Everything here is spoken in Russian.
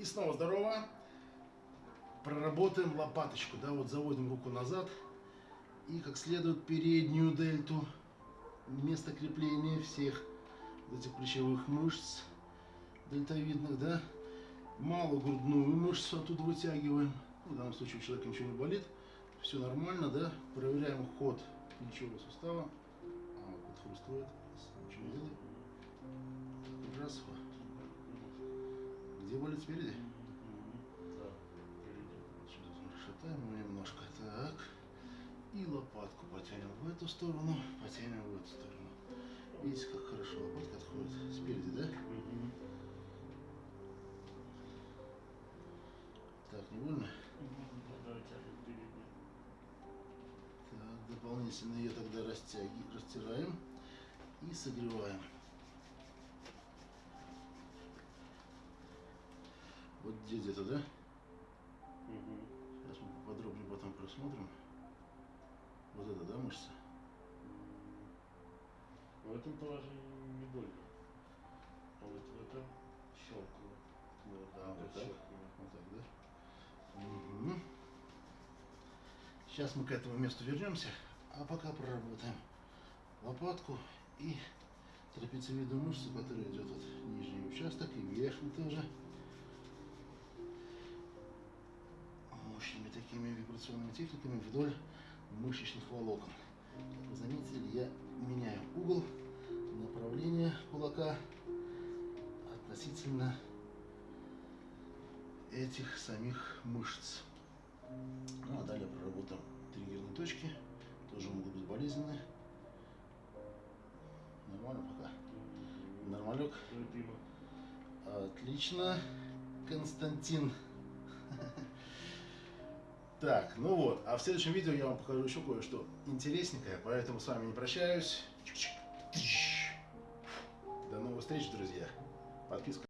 И снова здорово. Проработаем лопаточку, да, вот заводим руку назад. И как следует переднюю дельту, место крепления всех этих плечевых мышц дельтовидных, да, малую грудную мышцу оттуда вытягиваем, в данном случае у человека ничего не болит, все нормально, да, проверяем ход плечевого сустава, а, вот хрустует, где болит спереди? Шатаем немножко. Так. И лопатку потянем в эту сторону, потянем в эту сторону. Видите, как хорошо лопатка отходит спереди, да? Так, не больно? Так, дополнительно ее тогда растягиваем, растираем и согреваем. Здесь где-то, да? Сейчас мы подробнее потом просмотрим. Вот это, да, мышца? В этом положении не больно. А вот в этом щелкнуло. Вот, А, вот так? Вот так, да? Мгм. Сейчас мы к этому месту вернемся, а пока проработаем лопатку и трапециевидную мышцу, которая идет вот нижний участок и верхний тоже. Мощными такими вибрационными техниками вдоль мышечных волокон. Как вы заметили, я меняю угол, направление кулака относительно этих самих мышц. Ну а далее проработаем триггерные точки, тоже могут быть болезненные. Нормально пока? Нормалек? Отлично, Константин. Так, ну вот, а в следующем видео я вам покажу еще кое-что интересненькое, поэтому с вами не прощаюсь. До новых встреч, друзья. Подписка.